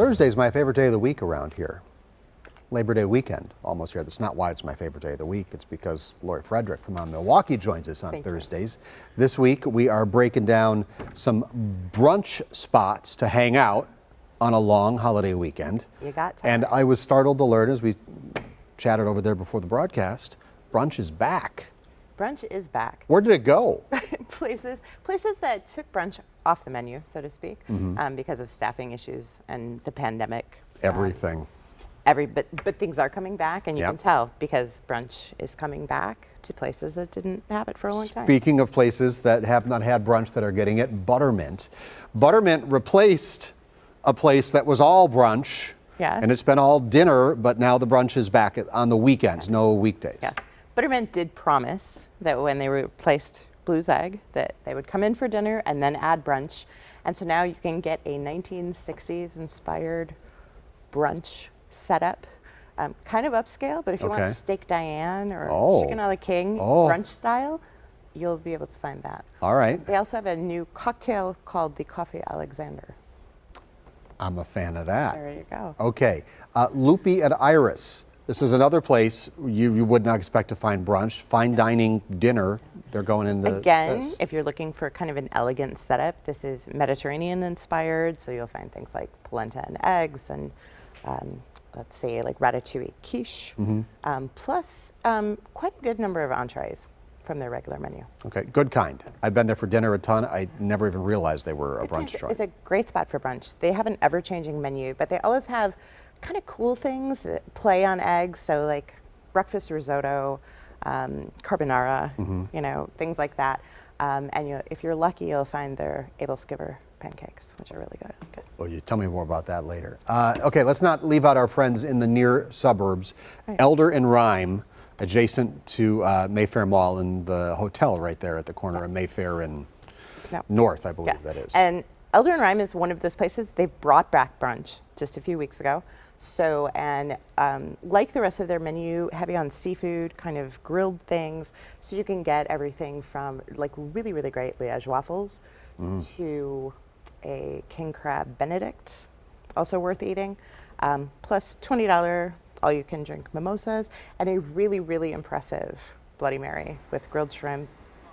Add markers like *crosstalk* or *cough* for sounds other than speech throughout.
Thursday is my favorite day of the week around here. Labor Day weekend almost here. That's not why it's my favorite day of the week. It's because Lori Fredrich from On Milwaukee joins us on Thank you. Thursdays. This week we are breaking down some brunch spots to hang out on a long holiday weekend. You got time. And I was startled to learn as we chatted over there before the broadcast, brunch is back. Brunch is back. Where did it go? *laughs* places places that took brunch off the menu, so to speak, Mm-hmm. um, because of staffing issues and the pandemic. Everything. Every but but things are coming back, and you Yep. can tell because brunch is coming back to places that didn't have it for a long time. Speaking of places that have not had brunch that are getting it, Buttermint. Buttermint replaced a place that was all brunch. Yes. And it's been all dinner, but now the brunch is back on the weekends, no weekdays. Yes, Buttermint did promise that when they replaced Blue's Egg, that they would come in for dinner and then add brunch, and so now you can get a 1960s inspired brunch setup. Um, kind of upscale, but if you Okay. want steak Diane or Oh. chicken a la king Oh. brunch style, you'll be able to find that. All right. They also have a new cocktail called the Coffee Alexander. I'm a fan of that. There you go. Okay. Uh, Lupi at Iris. This is another place you, you would not expect to find brunch. Fine dining dinner. They're going in the. Again, this. if you're looking for kind of an elegant setup, this is Mediterranean inspired, so you'll find things like polenta and eggs and um, let's say like ratatouille quiche, Mm-hmm. um, plus um, quite a good number of entrees from their regular menu. Okay, good kind. I've been there for dinner a ton. I never even realized they were a brunch joint. It's a great spot for brunch. They have an ever-changing menu, but they always have kind of cool things that play on eggs. So like breakfast risotto, um, carbonara, Mm-hmm. you know, things like that. Um, and you, if you're lucky, you'll find their aebleskiver pancakes, which are really good. good. Well, you tell me more about that later. Uh, okay, let's not leave out our friends in the near suburbs. Eldr and Rime, adjacent to uh, Mayfair Mall and the hotel right there at the corner of Mayfair and No. North, I believe Yes. that is. And Eldr and Rime is one of those places they've brought back brunch just a few weeks ago. So, and um, like the rest of their menu, heavy on seafood, kind of grilled things. So you can get everything from like really, really great Liège waffles Mm. to a king crab Benedict, also worth eating. Um, plus $20 all you can drink mimosas and a really, really impressive Bloody Mary with grilled shrimp,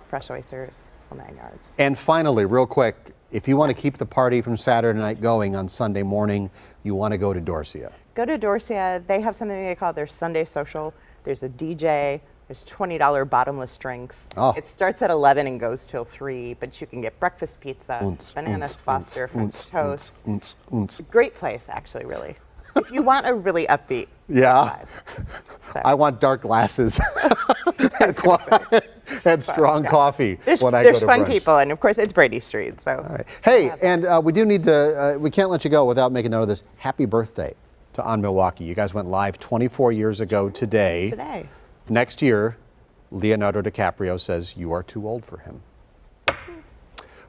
fresh oysters, nine yards. And finally, real quick, if you want to keep the party from Saturday night going on Sunday morning, you want to go to Dorsia. Go to Dorsia. They have something they call their Sunday social. There's a DJ. There's $20 bottomless drinks. Oh. It starts at 11 and goes till 3, but you can get breakfast pizza, Unz, bananas unz, Foster, unz, French toast. unz, unz. Great place, actually, really. if you want a really upbeat Yeah. vibe. So, *laughs* I want dark glasses *laughs* *laughs* and, qua- and strong yeah. coffee there's when I go to fun brunch. people, and of course, it's Brady Street. So, right. Hey, and uh, we do need to, uh, we can't let you go without making note of this. Happy birthday to On Milwaukee. You guys went live 24 years ago today. today. Next year, Leonardo DiCaprio says you are too old for him.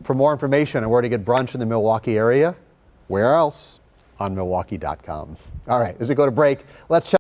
For more information on where to get brunch in the Milwaukee area, where else? On Milwaukee.com. All right, as we go to break, let's check.